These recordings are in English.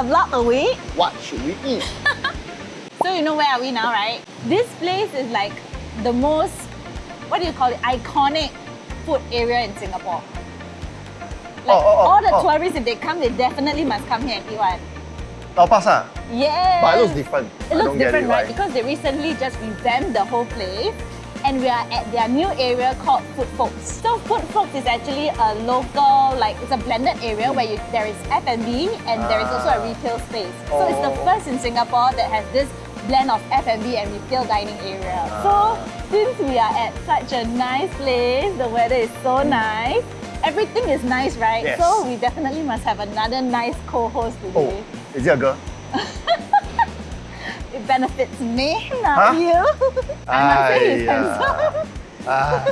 a block away. What should we eat? So you know where are we now, right? This place is like the most, what do you call it, iconic food area in Singapore. Like Oh, oh, oh, all the oh. tourists, if they come, they definitely must come here and eat one. Lau Pa Sat. Ah? Yeah. But it looks different. It looks different, right? why. Because they recently just revamped the whole place and we are at their new area called Food Folks. So Food Folks is actually a local, like it's a blended area where you, there is F&B and there is also a Ah. retail space. So it's the Oh. first in Singapore that has this blend of F&B and retail dining area. So Ah. since we are at such a nice place, the weather is so nice, everything is nice, right? Yes. So we definitely must have another nice co-host today. Oh, today. is it a girl? It benefits me, not Huh? you. I must say he's Aiya. handsome. Ah,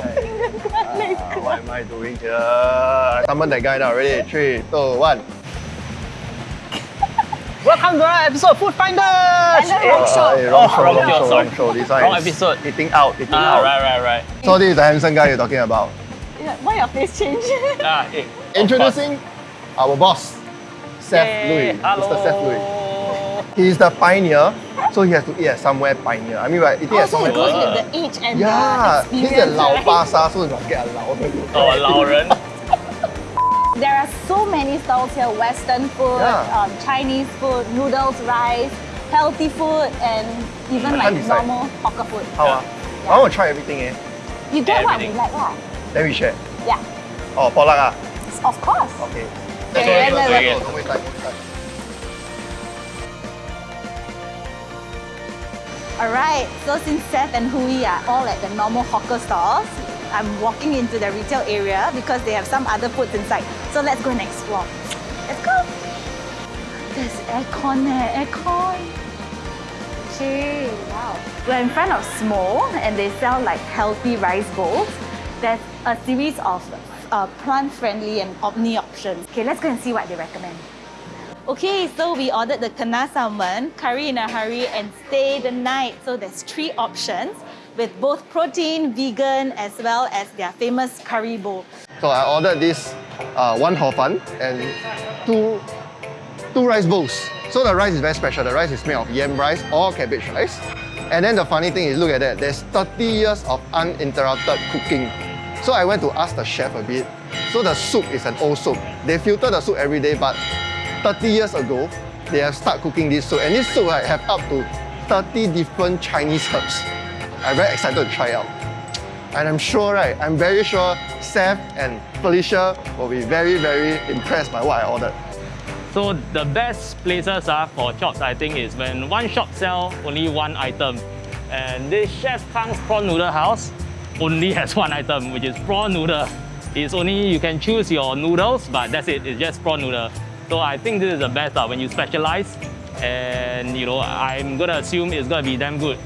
what am I doing here? Summon that guy now. Ready? Three, two, one. Welcome to our episode of Food Finders! Hello, Eh, wrong show. Uh, wrong Oh, show, wrong wrong show, show, wrong show. This one Wrong episode. Eating out, eating Ah, out. right, right, right. So this is the handsome guy you're talking about. Yeah, Why your face change? Ah, of Introducing our boss, Seth Yay, Louis, Hello. Mr. Seth Louis. He's the pioneer, so he has to eat at somewhere pioneer. I mean, right, eating at also, somewhere it goes Wow. with the age and Yeah, the he's experience. a Lao right? Pasa, so you must get a Lao. Oh, 老人。There are so many stalls here: Western food, Yeah. um, Chinese food, noodles, rice, healthy food, and even like decide. normal hawker food. How ah? I want to try everything eh. You get what we like, lah. Then we share. Yeah, Oh, potluck ah. of course. Okay. Okay, Okay, let's- let's- okay. Don't waste time, Alright, so since Seth and Hui are all at the normal hawker stalls, I'm walking into the retail area because they have some other foods inside. So let's go and explore. Let's go! There's aircon eh, aircon! Gee, wow. We're in front of Smol and they sell like healthy rice bowls. There's a series of uh, plant-friendly and omni options. Okay, let's go and see what they recommend. Okay, so we ordered the kana salmon, curry in a hurry, and stay the night. So there's three options with both protein, vegan, as well as their famous curry bowl. So I ordered this uh, one hor fun and two two rice bowls. So the rice is very special. The rice is made of yam rice or cabbage rice. And then the funny thing is, look at that. There's 30 years of uninterrupted cooking. So I went to ask the chef a bit. So the soup is an old soup. They filter the soup every day, but 30 years ago, they have started cooking this soup. And this soup right, have up to 30 different Chinese herbs. I'm very excited to try out. And I'm sure, right, I'm very sure Seth and Felicia will be very, very impressed by what I ordered. So the best places are for shops, I think, is when one shop sell only one item. And this Chef Kang's prawn noodle house only has one item, which is prawn noodle. It's only, you can choose your noodles, but that's it, it's just prawn noodle. So I think this is the best uh, when you specialize. And you know, I'm gonna assume it's gonna be damn good.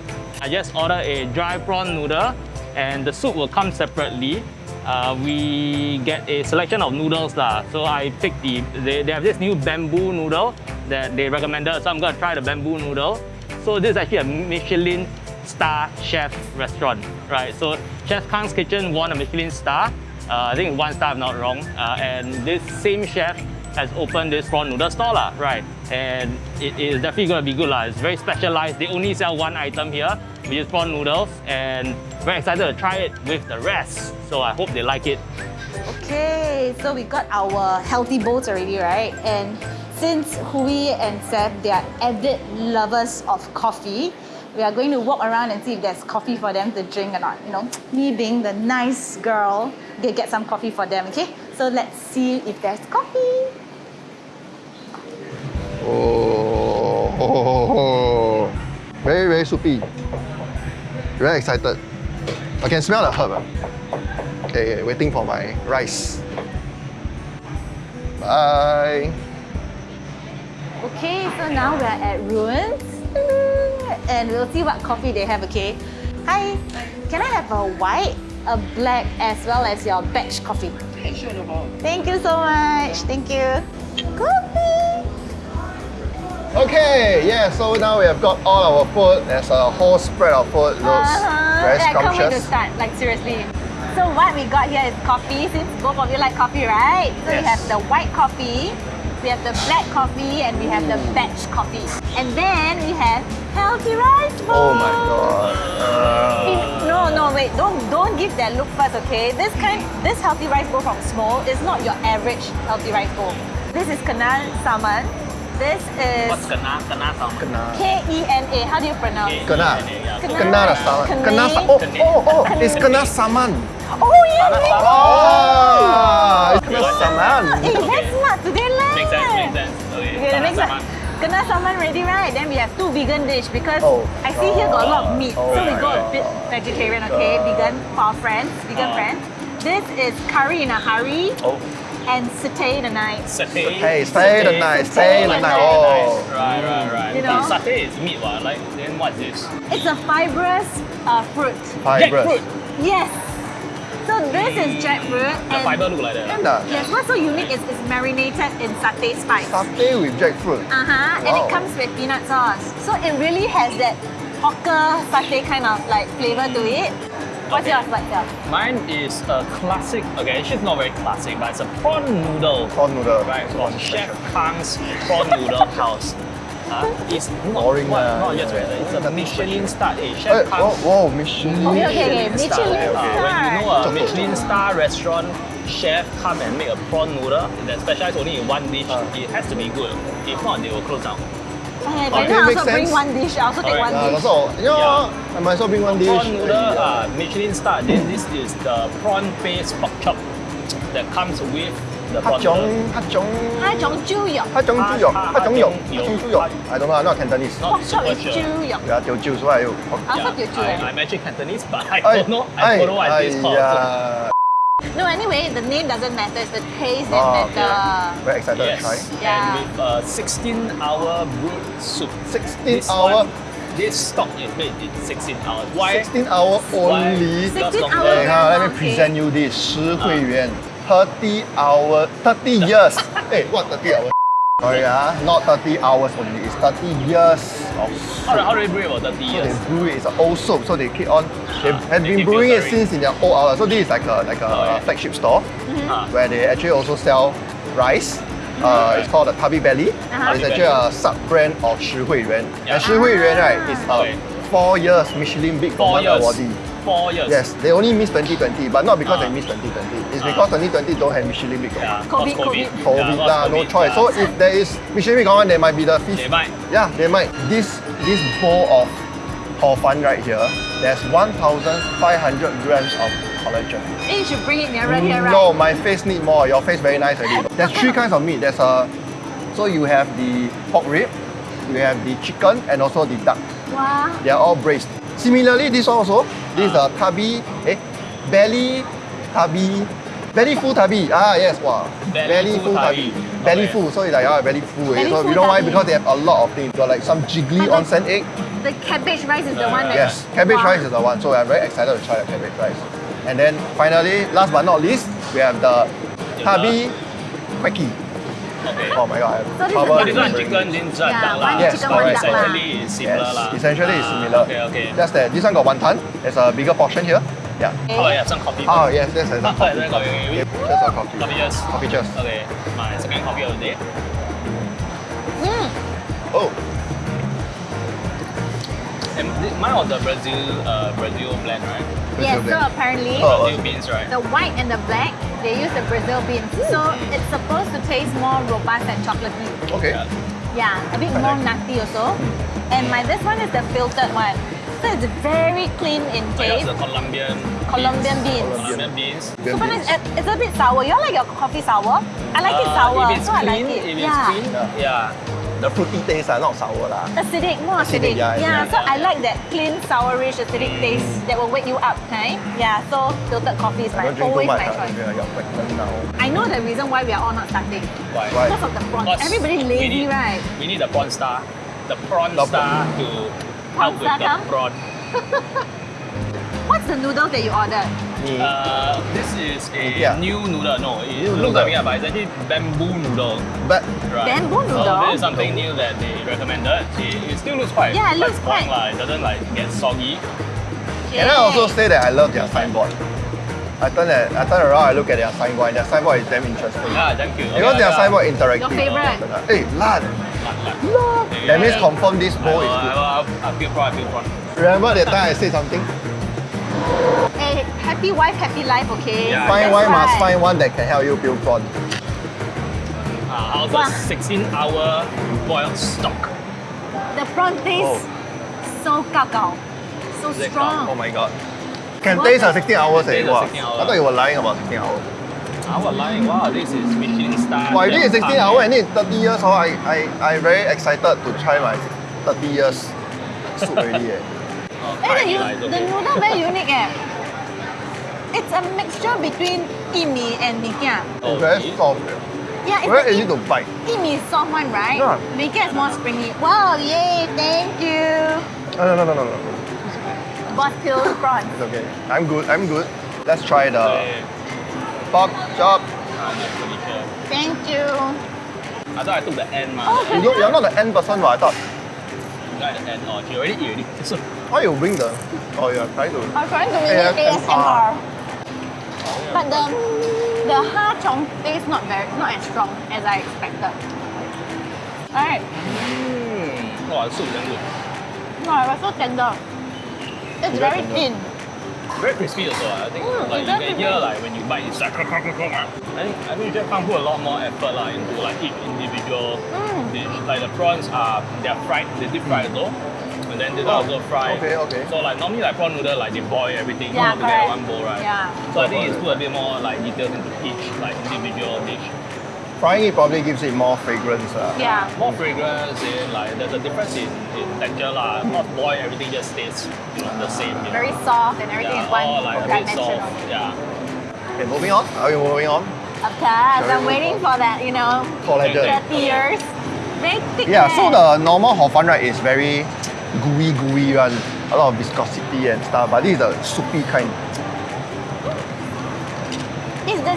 I just ordered a dry prawn noodle and the soup will come separately. Uh, we get a selection of noodles lah. So I picked the, they, they have this new bamboo noodle that they recommended. So I'm gonna try the bamboo noodle. So this is actually a Michelin star chef restaurant, right? So Chef Kang's Kitchen won a Michelin star. Uh, I think one star if not wrong. Uh, and this same chef has opened this prawn noodle store, lah, right? And it is definitely gonna be good. lah. It's very specialized. They only sell one item here, which is prawn noodles. And very excited to try it with the rest. So I hope they like it. Okay, so we got our healthy bowls already, right? And since Hui and Seth, they are avid lovers of coffee, we are going to walk around and see if there's coffee for them to drink or not. You know, me being the nice girl, they get some coffee for them, okay? So let's see if there's coffee. Oh, very, very soupy. Very excited. I can smell the herb. Ah. Okay, okay, waiting for my rice. Bye. Okay, so now we're at Ruins and we'll see what coffee they have, okay? Hi, can I have a white, a black, as well as your batch coffee? Thank you so much. Thank you. Okay, yeah, so now we have got all our food. There's a whole spread of food. Looks Uh-huh. very Yeah, I can't wait to start, like seriously. So what we got here is coffee, since both of you like coffee, right? So we have the white coffee, We have the black coffee and we have the batch coffee. And then we have healthy rice bowl. Oh my god. Uh, No, no, wait. Don't don't give that look first, okay? This kind, this healthy rice bowl from Smol is not your average healthy rice bowl. This is Kena Saman. This is What's kena? Kena sama. kena. K E N A. How do you pronounce? Kena. Yeah. Kena. Kena dah saman. Kena. Kena Oh, oh, oh. It's kena saman. Oh yeah, yeah. Oh, it's kena saman. Hey, that's smart today lah. Makes sense, makes sense. Okay, Okay, the kena next sama. Kena saman ready, right? Then we have two vegan dish because Oh. I see here got a lot of meat. Oh, so we my go a bit vegetarian, okay? Vegan for our friends, vegan Uh. friends. This is curry in a hurry Oh, and satay in a night. Satay. Hey, stay the night, stay the night. Oh. Right, right, right. You know? But satay is meat, what? Like, then what's this? It's a fibrous uh, fruit. Fibrous. Jackfruit. Yes. So this is jackfruit The and fiber look like that. Can dah. yes, what's so unique is it's marinated in satay spice. Satay with jackfruit. Uh-huh. And it comes with peanut sauce. So it really has that hawker satay kind of like flavor to it. What's Okay. yours? What's yours? Mine is a classic, okay, actually it's not very classic, but it's a prawn noodle. Prawn noodle. Right, from Chef Kang's Prawn Noodle House. Uh, it's not, Boring what, lah. not just regular, it's a Michelin star. Eh, Hey, Chef whoa, Kang's whoa, Michelin. Okay, okay, okay. Michelin Uh, star. when you know a Michelin star restaurant chef come and make a prawn noodle that specialize only in one dish, Uh. it has to be good. If not, they will close down. Okay, then I also bring one dish. I also take right. one uh, dish. Also, you know, yeah. I might as bring one the dish. Prawn noodle, yeah. Michelin star. Then this is the prawn paste pork chop that comes with the prawn noodle. Hachong, hachong, hachong, hachong, hachong, hachong, I don't know. I'm not Cantonese. Pork chop is jiu yok. Yeah, teo jiu so I. I also teo. I'm actually Cantonese, but I don't know. I don't know what this called. yeah. No, anyway, the name doesn't matter. It's the taste that Oh, okay. matter. Very excited Yes. to try. Yeah. And with a 16 hour brewed soup. 16 This hour, one, this stock is made in 16 hours. Why? 16 hour only. Why? 16 longer. hours. Hey, huh, let me Okay. present you this 实惠园 30 hour, 30 years. hey, what 30 hours? Sorry, ah, not 30 hours only. It's 30 years How, how, do they brew it for 30 years? So they brew it, it's old soap, so they keep on, they uh, have been brewing it since in their old hours. So this is like a, like a oh, yeah. flagship store mm -hmm. where they actually also sell rice. Mm-hmm. Uh, okay. It's called the Tubby Belly. Uh -huh. It's actually a sub-brand of Shi Hui Yuan. Yeah. And Shi Hui Yuan, right, is a okay. four years Michelin Bib Gourmand awardee. Four years. Yes, they only missed 2020, but not because Ah. they missed 2020. It's Ah. because 2020 don't have Michelin Big Yeah, COVID, cause COVID. COVID. COVID Yeah, lah, cause no choice. yeah. So if there is Michelin Bib Gourmand, there might be the fish. They might. Yeah, they might. This this bowl of hor fun right here, there's 1,500 grams of collagen. Then you should bring it nearer here, right? No, my face need more. Your face very nice already. There's three kinds of meat. There's a, so you have the pork rib, you have the chicken, and also the duck. Wow. They are all braised. Similarly, this one also, this is a tabi, eh, belly tabi, belly full tabi. Ah yes, wow. Belly full tabi. Belly Okay. full, so it's like ah, belly full. eh. Belly so full you know why? tabi. Because they have a lot of things. Got like some jiggly But the- onsen egg. The cabbage rice is the one that. Yes, cabbage Wow. rice is the one. So I'm very excited to try the cabbage rice. And then finally, last but not least, we have the tabi quacky. Okay. Oh my god, So this is trouble So this one remembering chicken, it. one duck lah. Yes, chicken, one So essentially it's similar Yes, lah. essentially it's Ah, similar. Okay, okay. Just that this one got wonton. There's a bigger portion here. Yeah. Okay. Oh yeah, some coffee. Oh yes, there's a Ah, coffee. coffee. Just a coffee. Coffee just. Coffee just. Okay, my second coffee of the day. Mm. Oh, And mine was the Brazil, uh, Brazil blend, right? Yes, Brazil so apparently Oh. Brazil beans, right? the white and the black, they use the Brazil beans. So it's supposed to taste more robust and chocolatey. okay. Yeah. Yeah, a bit Quite more nice. nutty also. And my this one is the filtered one. So it's very clean in Oh, yeah, taste. the Colombian Colombian beans. Colombian beans. Super nice. It's a bit sour. You all like your coffee sour? I like it Uh, sour, If it's so I like it. if it's yeah. clean, yeah. The fruity taste are not sour lah. Acidic, more Acidic, acidic. yeah, yeah, yeah, so I like that clean, sourish, acidic mm. taste that will wake you up, kind. Yeah, so filtered coffee is I my don't drink too always much. my choice. Yeah, you're pregnant now. I know the reason why we are all not starting. Why? Why? Because of the prawn. Because Everybody we lazy, need- right? We need the prawn star. The prawn The star to help with star the prawn. What's the noodles that you ordered? Uh, this is a Yeah. new noodle. No, it New looks noodle. like it, but it's actually bamboo noodle. but Right. Bamboo So noodle? this is something new that they recommended. It, it still looks quite, Yeah, it quite looks strong quite- lah. It doesn't like get soggy. can I also say that I love their signboard? I turn at, I turn around, I look at their signboard, and their signboard is damn interesting. Yeah, thank you. Because their signboard interactive. Your favorite? Hey, lad. That means confirm this bowl is good. I, I, I feel proud, I feel proud. Remember that time I said something? Hey, happy wife, happy life, okay? Yeah. Find That's one must right. find one that can help you build prawn. Uh, how's Wow. 16 hour boiled stock? The prawn tastes so kakao, so Is strong. Oh my god. Can What taste the- a 16 hours eh? Taste a Wow. 16 hour. I thought you were lying about 16 hours. I was like, wow, this is Michelin star. Wow, this is 16 hours eh? and it's 30 years, oh, I, I, I very excited to try my 30 years soup already eh. Then the, okay. the noodle very unique eh. It's a mixture between imi and mikia. Oh, very soft. Yeah, it's very easy to bite. Imi is soft one, right? Yeah. Mikia is more springy. Wow, yay, thank you. No, no, no, no, no. Boss peels prawns. It's okay. I'm good, I'm good. Let's try the pork chop. Thank you. I thought I took the end, man. Oh, you, you're not the end person, right? I thought. You got the end. or she already eat already. So, Why you bring the... Oh, you're trying to... I'm trying to ASMR. mimic ASMR. But the the ha chong taste not very not as strong as I expected. Alright. mm, wow, the soup is good. No, it was so tender. It's Very very tender. thin. Very crispy also. I think Mm, like it's you very can hear like when you bite, it's like crack, crack, crack, crack. I think I think Chef Kang put a lot more effort like into like each individual Mm. dish. Like the prawns are they're fried, they deep fried though. And then this Oh, also fry. okay, okay. So like normally like prawn noodle like they boil everything Yeah, all together correct. one bowl, right? Yeah. So I think it's put a bit more like details into each like individual dish. Frying it probably gives it more fragrance. Uh. Yeah. More fragrance in like there's a difference in, in texture lah. Not boil everything just stays you know the same. You know? Very soft and everything yeah, is one all like a bit dimensional. soft. Yeah. Okay, moving on. Are we moving on? Of course, Shall I'm we waiting for that, you know, Collagen. 30 years. Very thick. Yeah, so the normal hor fun right is very gooey gooey one. A lot of viscosity and stuff, but this is the soupy kind. It's the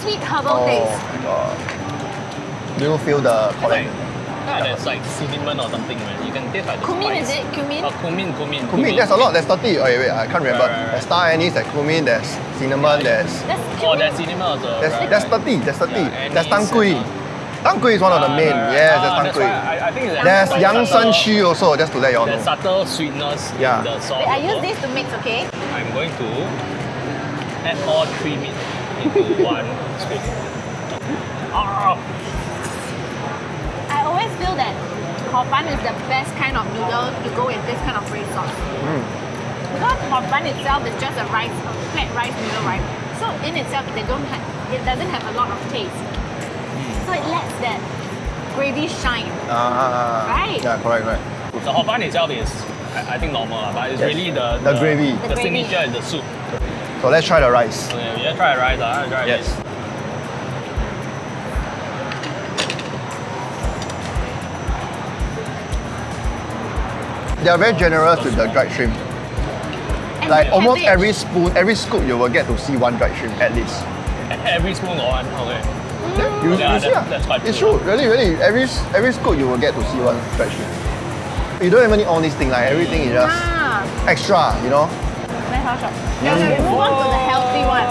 sweet herbal Oh taste. my god. Do you feel the Like, yeah, there's like cinnamon or something, man. You can taste like the Cumin, spice. is it? Cumin? Oh, cumin, cumin. Cumin, there's a lot. There's 30. Oh, wait, wait, I can't remember. Right, right, right. There's star anise, there's cumin, there's cinnamon, there's That's Oh, there's cinnamon also. there's, right, there's 30. There's 30. Yeah, there's anise tang kui. and all. Tang kui is one of the Ah, main. right, right. Yes, Ah, there's tang that's kui. why I, I think it's There's like yang subtle- shen xu also, just to let you all There's know. subtle sweetness Yeah. in the sauce. Wait, I use this to mix, okay? I'm going to add all three meat into one scoop. Ah, I always feel that hor fun is the best kind of noodle to go with this kind of red sauce. Mm. Because hor fun itself is just a rice, a flat rice noodle, right? So in itself, they don't have, it doesn't have a lot of taste. So it lets that gravy shine. Ah, Right. Yeah, correct, right. the hor fun itself is, I, I think normal, lah, but it's Yes. really the, The gravy. The, The gravy. signature is the soup. So let's try the rice. Okay, we just try the rice, ah. Try Yes. this. They are very generous with the dried shrimp. And Like almost every spoon, every scoop, you will get to see one dried shrimp at least. Every spoon got one. Okay. You, Yeah, you see, that- ah. that's quite It's true. true, really, really. Every every scoop, you will get to see one dried shrimp. You don't even need all these things. Like everything is just Ah, extra, you know. nice house shop. Yeah, we move on to the healthy one.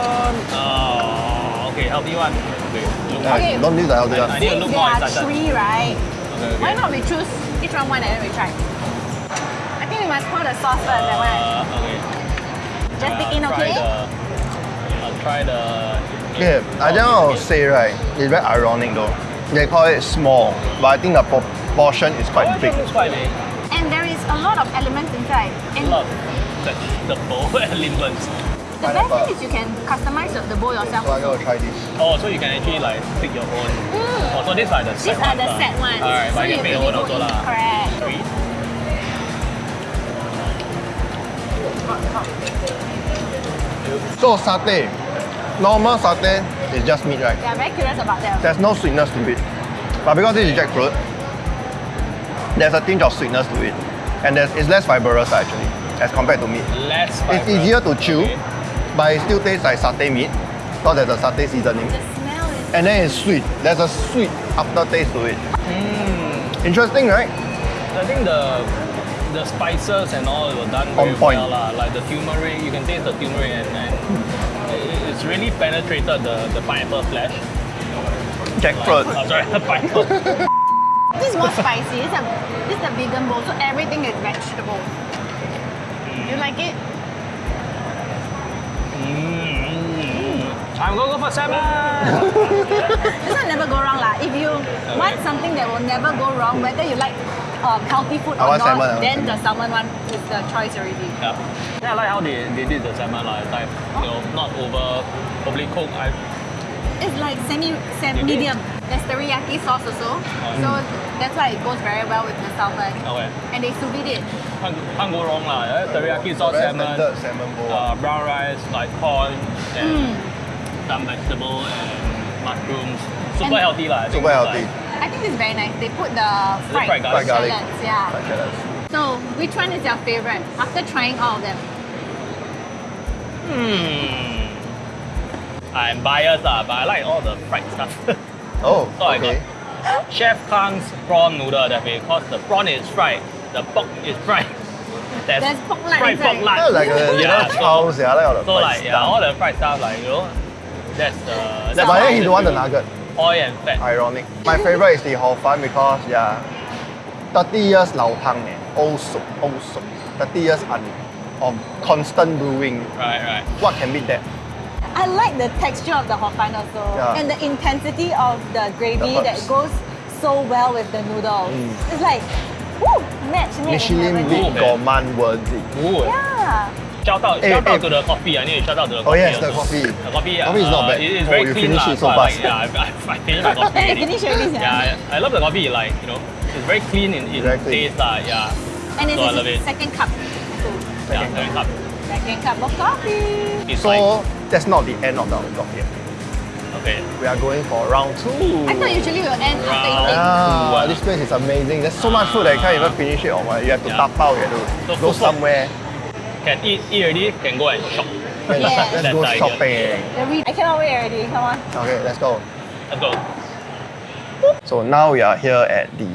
Oh, okay, healthy one. Okay, look Okay. Don't use the healthy I- one. I need to look there more are three, right? Okay, okay. Why not we choose each one one and then we try? I think we must pour the sauce first, that one. Uh, okay. Just Uh, dig in, okay? The, I'll try the. Yeah, I think I would say right, it's very ironic though. They call it small, but I think the proportion is quite Oh, big. It's quite big. And there is a lot of elements inside. And Love vegetable elements. the best thing is you can customize the, the bowl yourself. So I'm gonna try this. Oh, so you can actually like pick your own. Mm. Oh, so these are the set These are ones the set ones. Alright, so but you you can pick your own also lah. Correct. Three. So satay, normal satay is just meat, right? Yeah, I'm very curious about that. There's no sweetness to it. But because this is jackfruit, there's a tinge of sweetness to it. And there's, it's less fibrous actually, as compared to meat. Less. fibrous. It's easier to chew, Okay. but it still tastes like satay meat. Because there's a satay seasoning. The smell is And then it's sweet. There's a sweet aftertaste to it. Mm. Interesting, right? I think the the spices and all were done very On point. well lah. Like the turmeric, you can taste the turmeric and, and it- it's it's really penetrated the, the pineapple flesh. Jackfruit. Oh, sorry, the pineapple. This is more spicy. It's a, this is a vegan bowl, so everything is vegetable. You like it? Mm. I'm gonna go for salmon. This one never go wrong lah. If you want something that will never go wrong, whether you like um, healthy food or not, salmon, then salmon. the salmon one is the choice already. yeah. yeah, I like how they, they did the salmon lah. It's like you know not over overly cooked. I, It's like semi, semi You did? medium. There's teriyaki sauce also, so that's why it goes very well with the salmon. okay. And they sous vide it. Can't, can't go wrong lah. eh? Teriyaki sauce Very salmon, salmon bowl. uh, brown rice, like corn, and some vegetable and mushrooms. Super And- healthy lah. Super healthy. Like, I think very nice. They put the fried, fried garlic? Fried garlic. shallots, yeah. Like that. So, which one is your favorite after trying all of them? hmm. I'm biased lah, but I like all the fried stuff. Oh, So I okay. got Chef Kang's prawn noodle that way, because the prawn is fried, the pork is fried. There's, There's pork lard fried pork inside. lard. Yeah, like a yeah, little so, house, yeah, I like all the so fried like yeah, stuff. all the fried stuff like you know, that's the. That's But then he the don't want the nugget. Oil and fat. Ironic. My favorite is the Hor Fun because yeah, 30 years 老汤 eh, old soup, old soup. 30 years un, of constant brewing. Right, right. What can beat that? I like the texture of the hor fun also Yeah. and the intensity of the gravy The that goes so well with the noodles. Mm. It's like, woo, match made in Michelin heaven. bib gourmand worthy. Ooh. Yeah. Shout out, Eh, shout out eh. to the coffee. I need to shout out to the Oh coffee. yes, the coffee. The coffee, Coffee is not uh, bad. It is Oh, very you clean finish lah, it so I like, fast. yeah, I, I, I finished my coffee. Hey, already. finish already. Yeah, I, I love the coffee. Like you know, it's very clean in, in Very clean. taste lah. Yeah, And this So I love it. second cup. too. yeah, very cup. Second cup of coffee. It's So like that's not the end of our vlog yet. We are going for round two. I thought usually we'll end after Round- eating. Ah, this place is amazing. There's so much food that you can't even finish it or what. You have to Yeah. tap out, you have to So go food for- somewhere. Can eat, eat already. Can go and shop. Let's, Yes. let's go idea. shopping. I cannot wait already. Come on. Okay, let's go. Let's go. So now we are here at the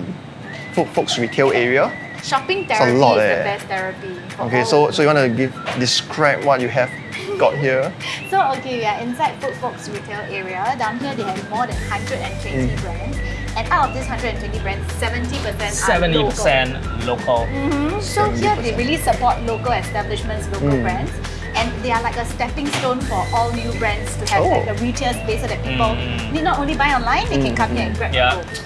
Food Folks retail area. Shopping a therapy lot, is eh. the best therapy. Okay, so so you want to give describe what you have got here? So okay, we are inside Food Folks retail area. Down here they have more than 120 Mm. brands. And out of these 120 brands, 70% Seventy are local. percent local. Mhm. So here they really support local establishments, local Mm. brands. And they are like a stepping stone for all new brands to have Oh. like a retail space so that people Mm. need not only buy online, they can come here and grab Yeah. and go.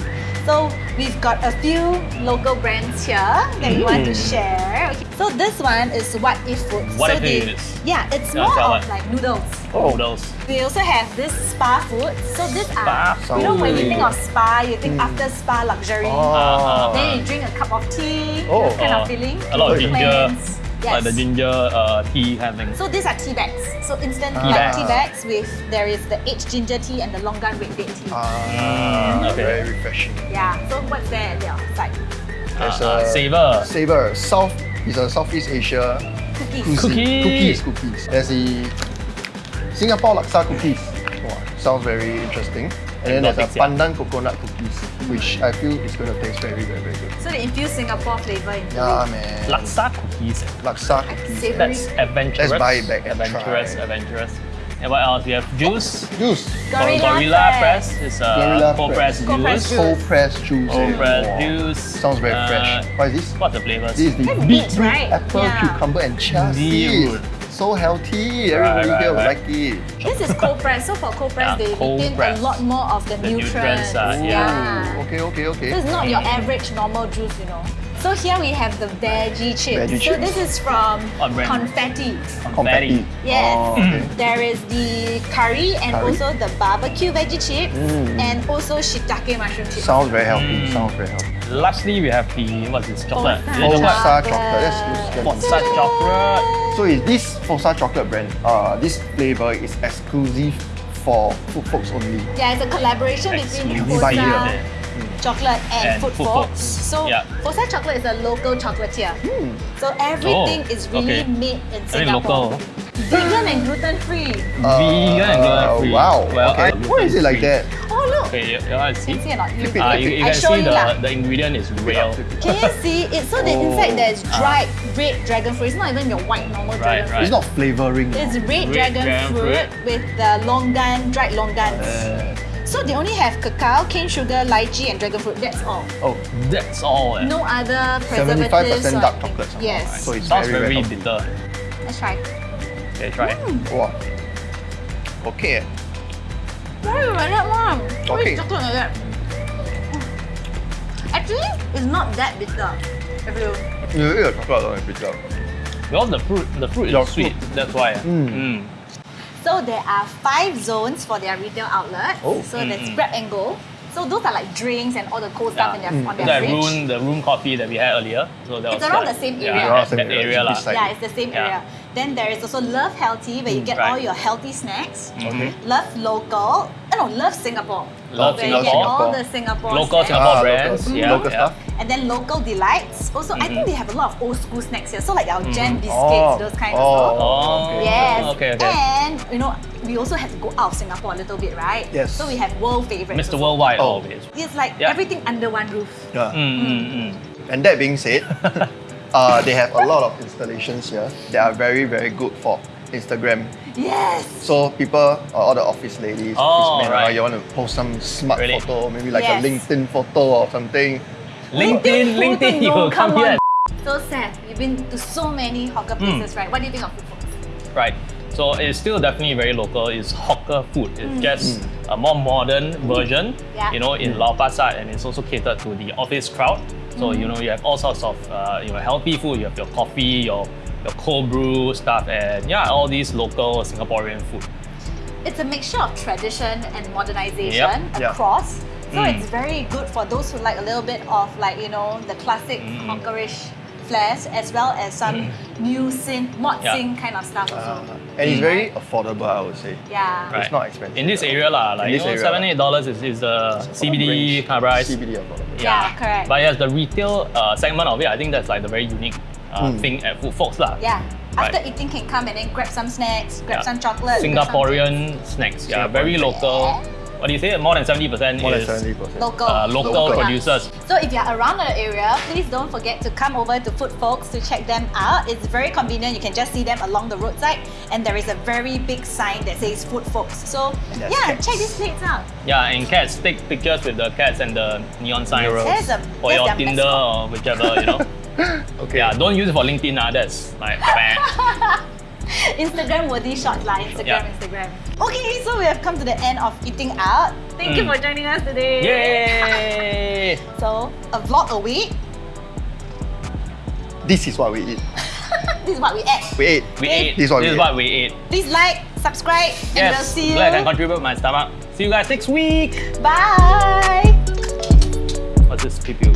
So we've got a few local brands here that we want to Mm. share. Okay. So this one is What If Food. What so If they, It is. Yeah, it's Yeah, more of like noodles. Oh. Noodles. We also have this spa food. So these Spa are, you know, when you think of spa, you think mm. after spa luxury. Oh. Then you drink a cup of tea, Oh. kind of ah. feeling. A lot of ginger. Plants. Like the ginger uh, tea kind of thing. So these are tea bags. So instant Tea like bags. tea bags with there is the aged ginger tea and the longan red date tea. Ah, Mm, okay. very refreshing. yeah. So what's there at their side? There's Uh, a savor. Saver. South is a Southeast Asia Cookies. cuisine. Cookies. Cookies, cookies. There's the Singapore laksa cookies. Wow, sounds very interesting. And then there's Exotic, a yeah. pandan coconut cookies, which I feel is going to taste very, very, very good. So they infuse Singapore flavor into Yeah, it. man. Laksa cookies. Laksa cookies. Savory. That's adventurous. Let's buy it back and adventurous, try. adventurous. And what else? We have juice. Juice. Gorilla Gorilla Press. Press is Gorilla uh, cold press Press. Cold press juice. juice. Cold pressed juice. Cold press Wow. juice. Sounds very Uh, fresh. What is this? What's the flavors? This is the That's beetroot, right? apple, Yeah. cucumber, and chia Beetroot. seeds. So healthy. Everybody right, here will right. like it. This is cold press. So for cold press, Yeah, they cold retain press. a lot more of the, The nutrients, nutrients. uh, yeah. yeah. Ooh, Okay, okay, okay. So it's not your average normal juice, you know. So here we have the veggie chips. Veggie so chips. this is from On. Confetti. Confetti. Yes. Oh, okay. There is the curry and Curry. also the barbecue veggie chips Mm. and also shiitake mushroom chips. Sounds very healthy. Mm. Sounds very healthy. Lastly, we have the what's this chocolate? Fossa Is it chocolate? Fossa chocolate. Let's use that. Chocolate. So is this Fossa chocolate brand? Uh, this flavor is exclusive for food folks only. Yeah, it's a collaboration between Exclusive. Buy here. Chocolate and, And Food Food Folks. Folks. So Yeah. Fossa chocolate is a local chocolatier. Hmm. So everything Oh, is really okay. made in I think Singapore. local. Vegan and gluten free. Vegan and gluten free. Uh, Wow. Well, okay. Why is it like that? Oh Okay, you, you want to see? Can see or not? You, Uh, you, you I can show see you the, lah. the ingredient is real. Can you see? It's so that the inside there's dried red dragon fruit. It's not even your white normal Right, dragon right. fruit. It's not flavoring. It's red, Red dragon, dragon fruit, fruit. with the longan, dried longans. Uh, so they only have cacao, cane sugar, lychee, and dragon fruit. That's all. oh, That's all. eh. No other 75% preservatives. or dark anything. chocolate. somehow, Yes. right? So it's Sounds very, very, very, bitter. Let's try. Okay, try. it. Hmm. Wow. Okay. Why you like that one? Why Okay. is chocolate like that? Actually, it's not that bitter. If you You eat the chocolate it's bitter. Because the fruit, the fruit Your is sweet. fruit. That's why. Mm. Mm. So there are five zones for their retail outlets. Oh. So there's Mm-mm. grab and go. So those are like drinks and all the cool stuff Yeah. in their, on their That fridge. room, the room coffee that we had earlier. So that It's was around like- the same area. Around that, the same that area, area lah. Yeah, it's the same Yeah. area. Then there is also Love Healthy where you get right. all your healthy snacks. Okay. Love Local. Oh no, Love Singapore. Love where you get Singapore. all the Singapore Local snacks. Singapore Ah, brands. local- yeah, local yeah. stuff. And then Local Delights. Also, I think Mhm. they have a lot of old school snacks here. So like our jam Mhm. biscuits, Oh. those kind oh. of stuff. Oh, okay. Yes. Okay, okay. And you know, we also have to go out of Singapore a little bit, right? Yes. So we have world favorites. Mr. also. Worldwide Oh. always. It's like Yeah. everything under one roof. Yeah. Mm, mm, mm. And that being said, uh, they have a lot of installations here that are very, very good for Instagram. Yes. So people, uh, all the office ladies, Oh, office men, uh, right. you want to post some smart Really? photo, maybe like Yes. a LinkedIn photo or something. LinkedIn, Who LinkedIn, to you will come Come here. So Seth, you've been to so many hawker Hmm. places, right? What do you think of food folks? Right. So it's still definitely very local. It's hawker food. It's Mm. just a more modern version, Yeah. you know, in Lau Pa Sat, and it's also catered to the office crowd. So you know, you have all sorts of uh, you know healthy food. You have your coffee, your your cold brew stuff, and yeah, all these local Singaporean food. It's a mixture of tradition and modernization Yep. Yeah. across. So Mm. it's very good for those who like a little bit of like, you know, the classic Mm. hawkerish flares as well as some new synth, mod. Yeah. sync kind of stuff also. Uh, and it's very affordable, I would say. yeah. Right. It's not expensive In this area, lah, like In you this know, area seven, eight dollars is, is the CBD Range. kind of price. CBD affordable. Yeah, correct. But yes, the retail uh, segment of it, I think that's like the very unique uh, Mm. thing at Food Folks lah. Yeah. After Right. eating can come and then grab some snacks, grab Yeah. some chocolate. grab some Singaporean snacks, yeah, very Singaporean. local. What do you say? More than seventy percent More than is 70%. Local. uh, local, Local. producers. So if you're around the area, please don't forget to come over to Food Folks to check them out. It's very convenient. You can just see them along the roadside, and there is a very big sign that says Food Folks. So yeah, cats. check these plates out. Yeah, and cats take pictures with the cats and the neon signs Murals. There's a for there's your Tinder mascot. or whichever, you know. Okay. yeah, don't use it for LinkedIn, ah. That's like bad. Instagram worthy shots lah. Instagram, Yeah. Instagram. Okay, so we have come to the end of eating out. Thank you Mm. for joining us today. Yay! So a vlog a week. This is what we eat. This is what we ate. We ate. We Okay. ate. This is what we is ate. what we ate. Please like, subscribe, and we'll see you. glad I can contribute my stomach. See you guys next week. Bye. What's this pew pew?